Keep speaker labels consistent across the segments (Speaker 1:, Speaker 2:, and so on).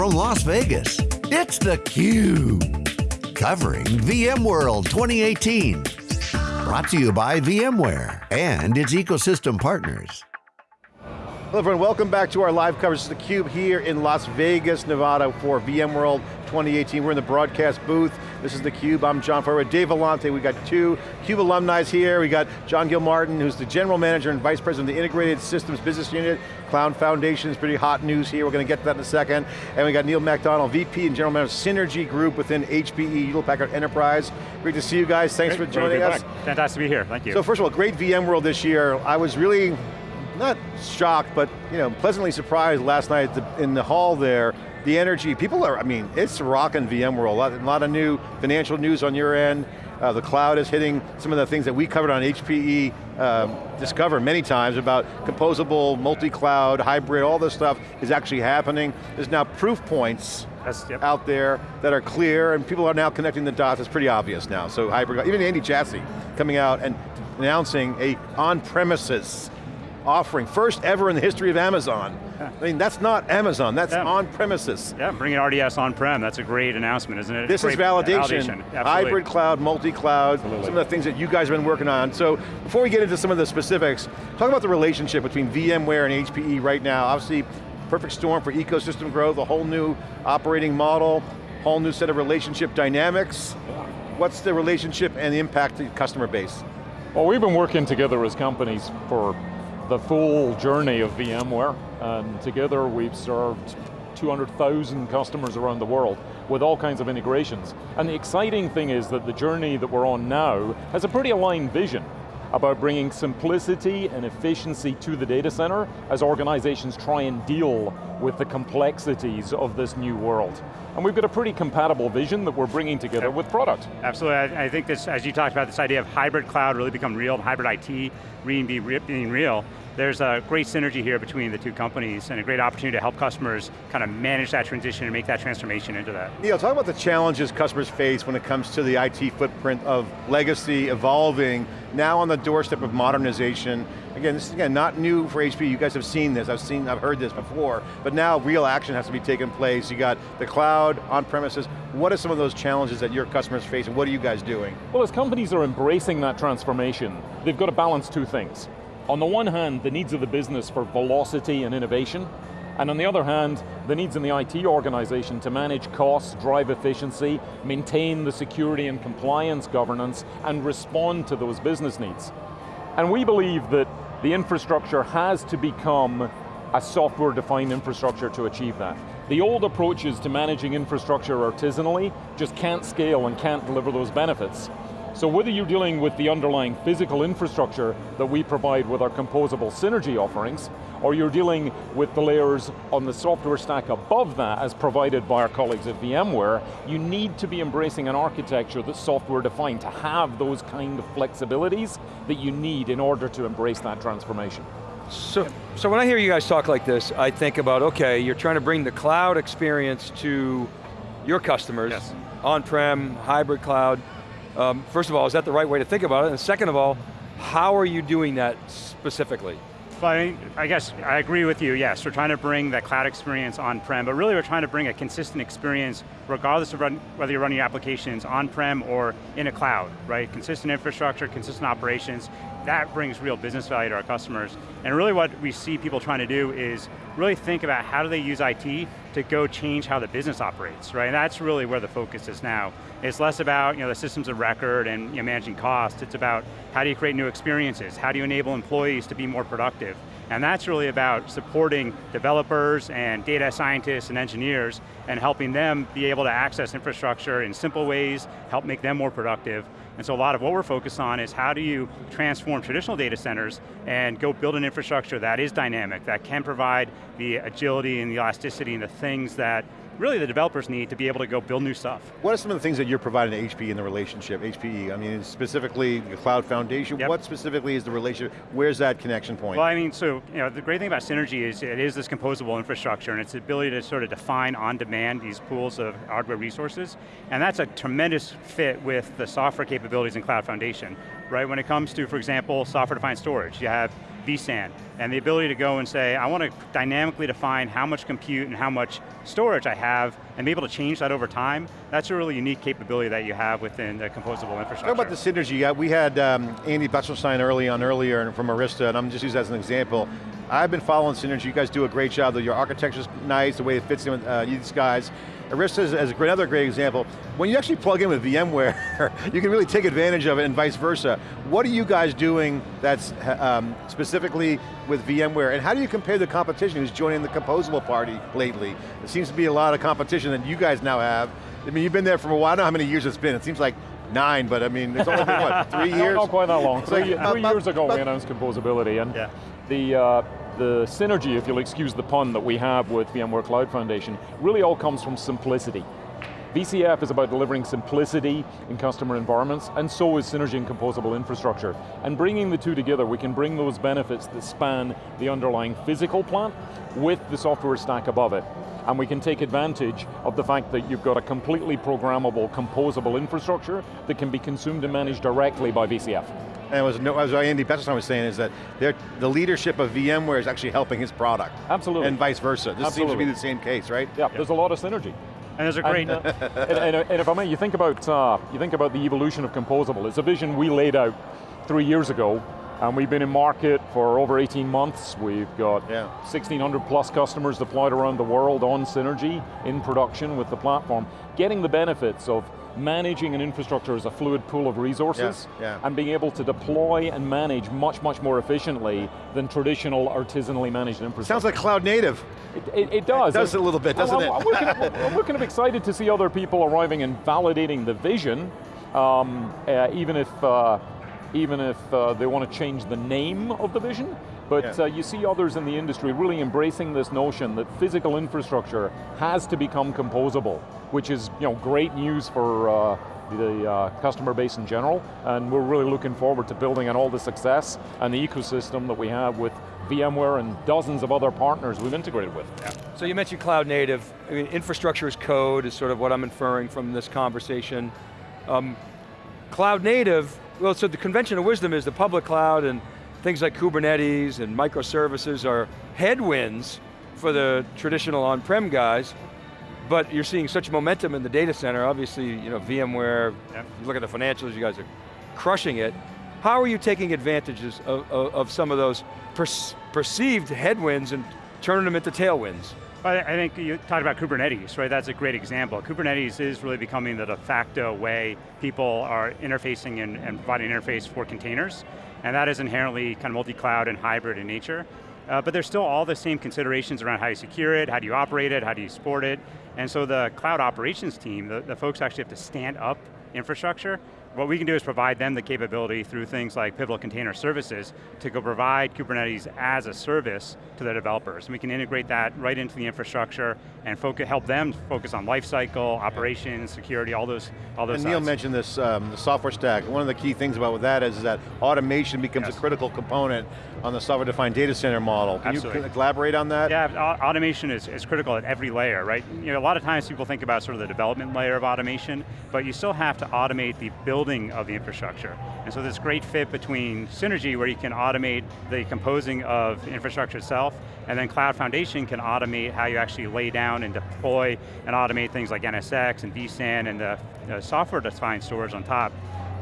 Speaker 1: from Las Vegas, it's theCUBE. Covering VMworld 2018. Brought to you by VMware and its ecosystem partners.
Speaker 2: Hello everyone, welcome back to our live coverage of theCUBE here in Las Vegas, Nevada for VMworld 2018. We're in the broadcast booth. This is theCUBE, I'm John Furrier, Dave Vellante. We got two CUBE alumni here. We got John Gilmartin, who's the General Manager and Vice President of the Integrated Systems Business Unit. Cloud Foundation is pretty hot news here. We're going to get to that in a second. And we got Neil MacDonald, VP and General Manager of Synergy Group within HPE, Hewlett Packard Enterprise. Great to see you guys, thanks
Speaker 3: great,
Speaker 2: for joining us.
Speaker 3: Fantastic to be here, thank you.
Speaker 2: So first of all, great VMworld this year. I was really not shocked, but you know, pleasantly surprised last night the, in the hall there. The energy, people are, I mean, it's rocking VMworld. A lot, a lot of new financial news on your end. Uh, the cloud is hitting some of the things that we covered on HPE um, Discover many times about composable, multi-cloud, hybrid, all this stuff is actually happening. There's now proof points yep. out there that are clear and people are now connecting the dots. It's pretty obvious now. So hybrid, even Andy Jassy coming out and announcing a on-premises offering, first ever in the history of Amazon. Yeah. I mean, that's not Amazon, that's yeah. on premises.
Speaker 3: Yeah, bringing RDS on-prem, that's a great announcement, isn't it?
Speaker 2: This
Speaker 3: great
Speaker 2: is validation. validation. Hybrid cloud, multi-cloud, some of the things that you guys have been working on. So, before we get into some of the specifics, talk about the relationship between VMware and HPE right now. Obviously, perfect storm for ecosystem growth, a whole new operating model, whole new set of relationship dynamics. What's the relationship and the impact to customer base?
Speaker 4: Well, we've been working together as companies for the full journey of VMware, and together we've served 200,000 customers around the world with all kinds of integrations. And the exciting thing is that the journey that we're on now has a pretty aligned vision about bringing simplicity and efficiency to the data center as organizations try and deal with the complexities of this new world. And we've got a pretty compatible vision that we're bringing together yep. with product.
Speaker 3: Absolutely, I, I, think this, as you talked about, this idea of hybrid cloud really become real, hybrid IT being, being real, there's a great synergy here between the two companies and a great opportunity to help customers kind of manage that transition and make that transformation into that.
Speaker 2: Neil, talk about the challenges customers face when it comes to the IT footprint of legacy evolving, now on the doorstep of modernization. Again, this is again not new for HP, you guys have seen this, I've seen, I've heard this before, but now real action has to be taken place. You got the cloud, on premises, what are some of those challenges that your customers face and what are you guys doing?
Speaker 4: Well, as companies are embracing that transformation, they've got to balance two things. On the one hand, the needs of the business for velocity and innovation, and on the other hand, the needs in the IT organization to manage costs, drive efficiency, maintain the security and compliance governance, and respond to those business needs. And we believe that the infrastructure has to become a software-defined infrastructure to achieve that. The old approaches to managing infrastructure artisanally just can't scale and can't deliver those benefits. So whether you're dealing with the underlying physical infrastructure that we provide with our composable synergy offerings, or you're dealing with the layers on the software stack above that as provided by our colleagues at VMware, you need to be embracing an architecture that's software defined to have those kind of flexibilities that you need in order to embrace that transformation.
Speaker 5: So, so when I hear you guys talk like this, I think about, okay, you're trying to bring the cloud experience to your customers, yes. on-prem, hybrid cloud, um, first of all, is that the right way to think about it? And second of all, how are you doing that specifically?
Speaker 3: I, I guess I agree with you, yes. We're trying to bring that cloud experience on-prem, but really we're trying to bring a consistent experience regardless of run, whether you're running your applications on-prem or in a cloud, right? Consistent infrastructure, consistent operations, that brings real business value to our customers. And really what we see people trying to do is really think about how do they use IT to go change how the business operates, right? And that's really where the focus is now. It's less about you know, the systems of record and you know, managing costs, it's about how do you create new experiences, how do you enable employees to be more productive, and that's really about supporting developers and data scientists and engineers and helping them be able to access infrastructure in simple ways, help make them more productive, and so a lot of what we're focused on is how do you transform traditional data centers and go build an infrastructure that is dynamic, that can provide the agility and the elasticity and the things that really the developers need to be able to go build new stuff.
Speaker 2: What are some of the things that you're providing to HPE in the relationship, HPE? I mean, specifically the cloud foundation, yep. what specifically is the relationship, where's that connection point?
Speaker 3: Well, I mean, so, you know, the great thing about Synergy is it is this composable infrastructure and its ability to sort of define on demand these pools of hardware resources, and that's a tremendous fit with the software capabilities in Cloud Foundation, right? When it comes to, for example, software defined storage, you have vSAN, and the ability to go and say, I want to dynamically define how much compute and how much storage I have, and be able to change that over time, that's a really unique capability that you have within the composable infrastructure.
Speaker 2: Talk about the synergy. We had um, Andy Bechtolsheim early on earlier from Arista, and I'm just using that as an example. I've been following Synergy, you guys do a great job, your architecture's nice, the way it fits in with uh, these guys. Arista is, is another great example. When you actually plug in with VMware, you can really take advantage of it and vice versa. What are you guys doing that's um, specifically with VMware, and how do you compare the competition who's joining the composable party lately? It seems to be a lot of competition that you guys now have. I mean, you've been there for a while, I don't know how many years it's been. It seems like nine, but I mean, it's only been what, three years?
Speaker 4: not, not quite that long. Three, three years ago we announced composability, and yeah. The, uh, the synergy, if you'll excuse the pun, that we have with VMware Cloud Foundation really all comes from simplicity. VCF is about delivering simplicity in customer environments, and so is synergy and composable infrastructure. And bringing the two together, we can bring those benefits that span the underlying physical plant with the software stack above it. And we can take advantage of the fact that you've got a completely programmable, composable infrastructure that can be consumed and managed directly by VCF.
Speaker 2: And was, as Andy Bechtolsheim was saying, is that the leadership of VMware is actually helping his product.
Speaker 4: Absolutely.
Speaker 2: And vice versa. This
Speaker 4: Absolutely.
Speaker 2: seems to be the same case, right?
Speaker 4: Yeah, there's a lot of synergy.
Speaker 3: And there's a great...
Speaker 4: And, uh, and, and, and, if I may, you think, about, uh, you think about the evolution of composable. It's a vision we laid out three years ago, and we've been in market for over 18 months. We've got yeah. 1,600 plus customers deployed around the world on Synergy in production with the platform, getting the benefits of managing an infrastructure as a fluid pool of resources
Speaker 2: yeah, yeah.
Speaker 4: and being able to deploy and manage much, much more efficiently than traditional artisanally managed infrastructure.
Speaker 2: Sounds like cloud native.
Speaker 4: It, it, it does.
Speaker 2: It does a little bit, doesn't
Speaker 4: I'm,
Speaker 2: it?
Speaker 4: I'm, looking, kind of excited to see other people arriving and validating the vision, um, uh, even if, uh, even if uh, they want to change the name of the vision. But yeah. uh, you see others in the industry really embracing this notion that physical infrastructure has to become composable, which is you know, great news for uh, the uh, customer base in general, and we're really looking forward to building on all the success and the ecosystem that we have with VMware and dozens of other partners we've integrated with.
Speaker 5: Yeah. So you mentioned cloud native. I mean, infrastructure as code is sort of what I'm inferring from this conversation. Um, cloud native, well, so the convention of wisdom is the public cloud and things like Kubernetes and microservices are headwinds for the traditional on-prem guys, but you're seeing such momentum in the data center, obviously, you know, VMware, yep. you look at the financials, you guys are crushing it. How are you taking advantages of, of, of some of those per perceived headwinds and turning them into tailwinds?
Speaker 3: I think you talked about Kubernetes, right? That's a great example. Kubernetes is really becoming the de facto way people are interfacing and, and providing interface for containers and that is inherently kind of multi-cloud and hybrid in nature. Uh, but there's still all the same considerations around how you secure it, how do you operate it, how do you support it, and so the cloud operations team, the, the folks actually have to stand up infrastructure what we can do is provide them the capability through things like Pivotal Container Services to go provide Kubernetes as a service to their developers. And we can integrate that right into the infrastructure and focus, help them focus on lifecycle, operations, security, all those, all those
Speaker 2: And
Speaker 3: sides.
Speaker 2: Neil mentioned this, um, the software stack. One of the key things about that is, that automation becomes yes. a critical component on the software-defined data center model. Can
Speaker 3: Absolutely.
Speaker 2: you elaborate on that?
Speaker 3: Yeah, automation is, is critical at every layer, right? You know, a lot of times people think about sort of the development layer of automation, but you still have to automate the building of the infrastructure. And so this great fit between Synergy where you can automate the composing of infrastructure itself, and then Cloud Foundation can automate how you actually lay down and deploy and automate things like NSX and vSAN and the, software-defined storage on top.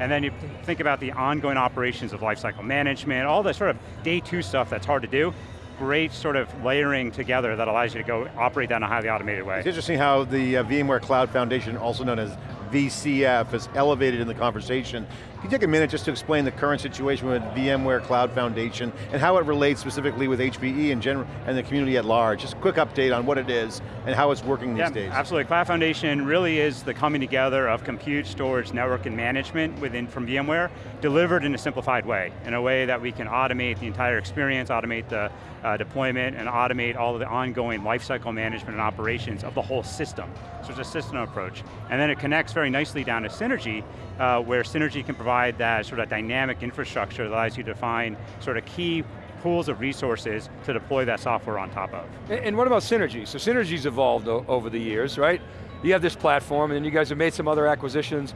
Speaker 3: And then you think about the ongoing operations of lifecycle management, all the sort of day two stuff that's hard to do, great sort of layering together that allows you to go operate that in a highly automated way.
Speaker 2: It's interesting how the uh, VMware Cloud Foundation, also known as VCF, is elevated in the conversation can you take a minute just to explain the current situation with VMware Cloud Foundation and how it relates specifically with HPE and, general, and the community at large? Just a quick update on what it is and how it's working these
Speaker 3: yeah,
Speaker 2: days.
Speaker 3: absolutely. Cloud Foundation really is the coming together of compute, storage, network, and management within from VMware, delivered in a simplified way, in a way that we can automate the entire experience, automate the uh, deployment, and automate all of the ongoing lifecycle management and operations of the whole system. So it's a system approach. And then it connects very nicely down to Synergy, uh, where Synergy can provide that sort of dynamic infrastructure that allows you to find sort of key pools of resources to deploy that software on top of.
Speaker 5: And, and what about Synergy? So Synergy's evolved over the years, right? You have this platform and you guys have made some other acquisitions.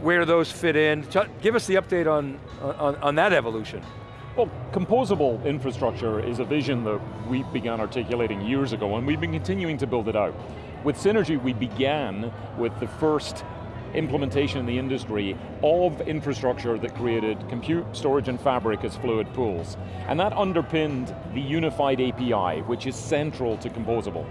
Speaker 5: Where do those fit in? Give us the update on, on, on that evolution.
Speaker 4: Well, composable infrastructure is a vision that we began articulating years ago and we've been continuing to build it out. With Synergy, we began with the first implementation in the industry of infrastructure that created compute, storage, and fabric as fluid pools. And that underpinned the unified API, which is central to composable.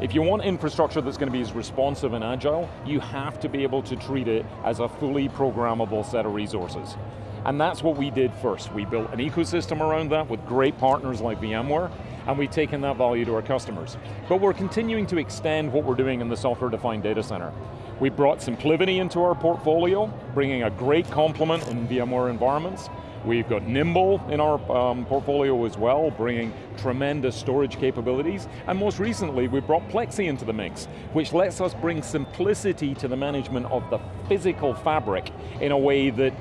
Speaker 4: If you want infrastructure that's going to be as responsive and agile, you have to be able to treat it as a fully programmable set of resources. And that's what we did first. We built an ecosystem around that with great partners like VMware, and we've taken that value to our customers. But we're continuing to extend what we're doing in the software-defined data center. We brought SimpliVity into our portfolio, bringing a great complement in VMware environments. We've got Nimble in our um, portfolio as well, bringing tremendous storage capabilities. And most recently, we brought Plexxi into the mix, which lets us bring simplicity to the management of the physical fabric in a way that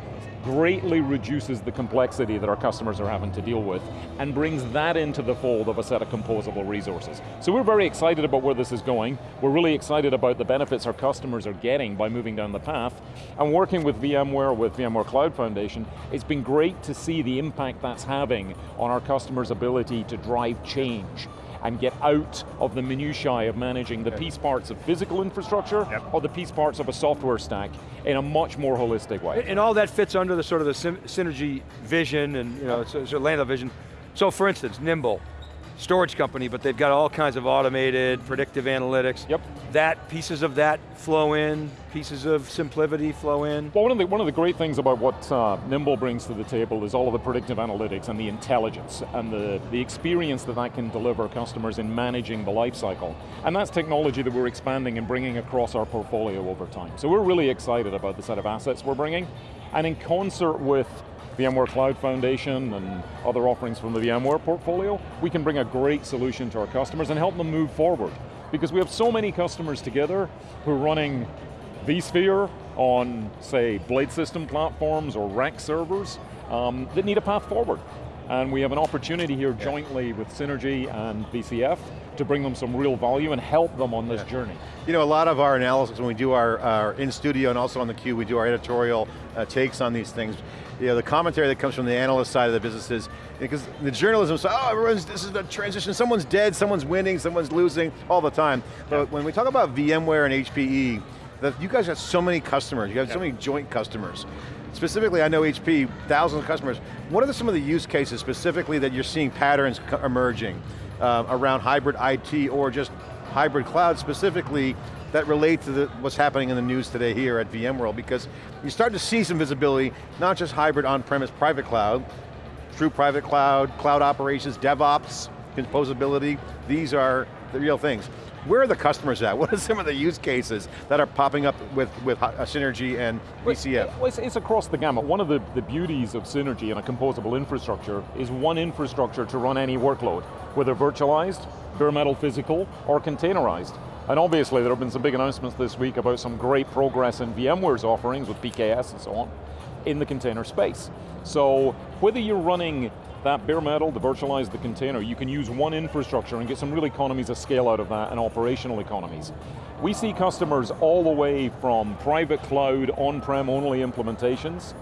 Speaker 4: greatly reduces the complexity that our customers are having to deal with and brings that into the fold of a set of composable resources. So we're very excited about where this is going. We're really excited about the benefits our customers are getting by moving down the path. And working with VMware, with VMware Cloud Foundation, it's been great to see the impact that's having on our customers' ability to drive change and get out of the minutiae of managing the piece parts of physical infrastructure yep. or the piece parts of a software stack in a much more holistic way.
Speaker 5: And all that fits under the sort of the synergy vision and you know, so, so land of vision. So for instance, Nimble, storage company, but they've got all kinds of automated predictive analytics.
Speaker 4: Yep.
Speaker 5: That, pieces of that flow in, pieces of SimpliVity flow in.
Speaker 4: Well, one of the, one of the great things about what uh, Nimble brings to the table is all of the predictive analytics and the intelligence and the, the experience that that can deliver customers in managing the life cycle. And that's technology that we're expanding and bringing across our portfolio over time. So we're really excited about the set of assets we're bringing. And in concert with VMware Cloud Foundation and other offerings from the VMware portfolio, we can bring a great solution to our customers and help them move forward. Because we have so many customers together who are running vSphere on, say, blade system platforms or rack servers um, that need a path forward. And we have an opportunity here jointly with Synergy and VCF to bring them some real value and help them on this yeah. journey.
Speaker 2: You know, a lot of our analysis when we do our, our in-studio and also on the cube, we do our editorial uh, takes on these things you know, the commentary that comes from the analyst side of the business is, because the journalism side, oh, everyone's, this is the transition, someone's dead, someone's winning, someone's losing, all the time. But yeah. when we talk about VMware and HPE, that you guys have so many customers, you have yeah. so many joint customers. Specifically, I know HP, thousands of customers. What are the, some of the use cases specifically that you're seeing patterns emerging uh, around hybrid IT or just hybrid cloud specifically that relate to the, what's happening in the news today here at VMworld because you start to see some visibility, not just hybrid on-premise private cloud, true private cloud, cloud operations, DevOps, composability, these are the real things. Where are the customers at? What are some of the use cases that are popping up with, with uh, Synergy and VCF?
Speaker 4: Well, it's, it's, across the gamut. One of the, the beauties of Synergy and a composable infrastructure is one infrastructure to run any workload, whether virtualized, bare metal physical, or containerized. And obviously there have been some big announcements this week about some great progress in VMware's offerings with PKS and so on in the container space. So whether you're running that bare metal, the virtualize the container, you can use one infrastructure and get some real economies of scale out of that and operational economies. We see customers all the way from private cloud, on-prem only implementations,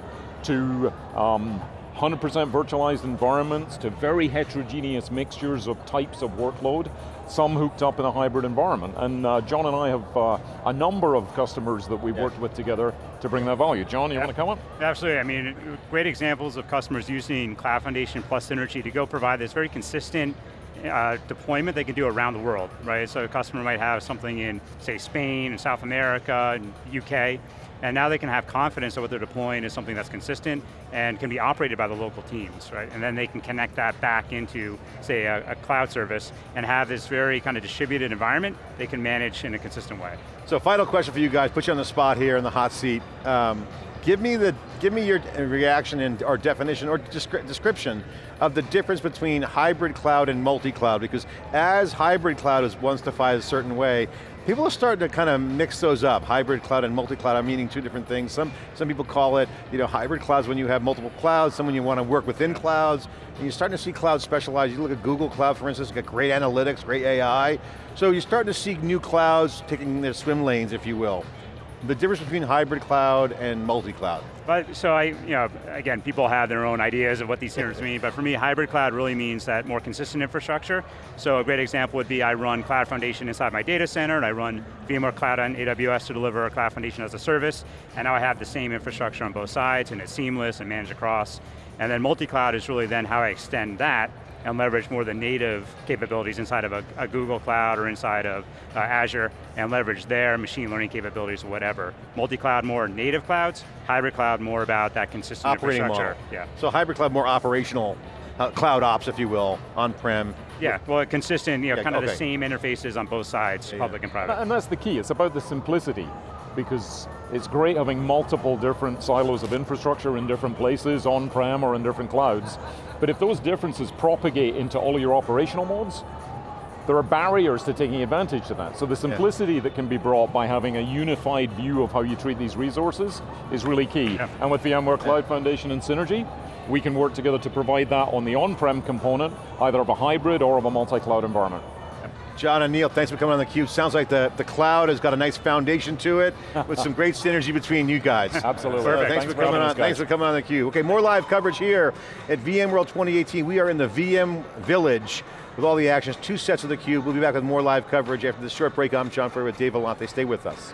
Speaker 4: to um, 100% virtualized environments to very heterogeneous mixtures of types of workload, some hooked up in a hybrid environment. And uh, John and I have uh, a number of customers that we've worked with together to bring that value. John, you yeah. want to come up?
Speaker 3: Absolutely, I mean, great examples of customers using Cloud Foundation plus Synergy to go provide this very consistent uh, deployment they can do around the world, right? So a customer might have something in, say, Spain, and South America, and UK, and now they can have confidence that what they're deploying is something that's consistent and can be operated by the local teams, right? And then they can connect that back into, say, a, a cloud service and have this very kind of distributed environment they can manage in a consistent way.
Speaker 2: So final question for you guys, put you on the spot here in the hot seat. Um, give me the give me your reaction and or definition or descri description of the difference between hybrid cloud and multi-cloud because as hybrid cloud is once defined a certain way, People are starting to kind of mix those up. Hybrid cloud and multi-cloud are meaning two different things. Some, some people call it, you know, hybrid clouds when you have multiple clouds, some when you want to work within clouds, and you're starting to see clouds specialize. You look at Google Cloud, for instance, got great analytics, great AI. So you're starting to see new clouds taking their swim lanes, if you will. The difference between hybrid cloud and multi-cloud.
Speaker 3: But, so I, you know, again, people have their own ideas of what these terms mean, but for me, hybrid cloud really means that more consistent infrastructure. So a great example would be I run Cloud Foundation inside my data center, and I run VMware Cloud on AWS to deliver a Cloud Foundation as a service, and now I have the same infrastructure on both sides, and it's seamless and managed across. And then multi-cloud is really then how I extend that and leverage more the native capabilities inside of a, a Google Cloud or inside of uh, Azure and leverage their machine learning capabilities or whatever. Multi-cloud more native clouds, hybrid cloud more about that consistent
Speaker 2: Operating
Speaker 3: infrastructure.
Speaker 2: Model.
Speaker 3: Yeah.
Speaker 2: So hybrid cloud more operational, uh, cloud ops if you will, on-prem.
Speaker 3: Yeah, well consistent, you know,
Speaker 2: Yeah,
Speaker 3: kind of
Speaker 2: okay.
Speaker 3: the same interfaces on both sides,
Speaker 2: Yeah,
Speaker 3: public
Speaker 2: yeah.
Speaker 3: and private.
Speaker 4: And that's the key, it's about the simplicity because it's great having multiple different silos of infrastructure in different places, on-prem or in different clouds, but if those differences propagate into all of your operational modes, there are barriers to taking advantage of that. So the simplicity that can be brought by having a unified view of how you treat these resources is really key.
Speaker 3: Yeah.
Speaker 4: And with VMware Cloud Foundation and Synergy, we can work together to provide that on the on-prem component, either of a hybrid or of a multi-cloud environment.
Speaker 2: John and Neil, thanks for coming on theCUBE. Sounds like the, the cloud has got a nice foundation to it with some great synergy between you guys.
Speaker 4: Absolutely.
Speaker 2: So thanks,
Speaker 4: Thanks
Speaker 2: for coming on. Thanks for coming on theCUBE. Okay, more live coverage here at VMworld 2018. We are in the VM Village with all the actions, two sets of theCUBE. We'll be back with more live coverage after this short break. I'm John Furrier with Dave Vellante. Stay with us.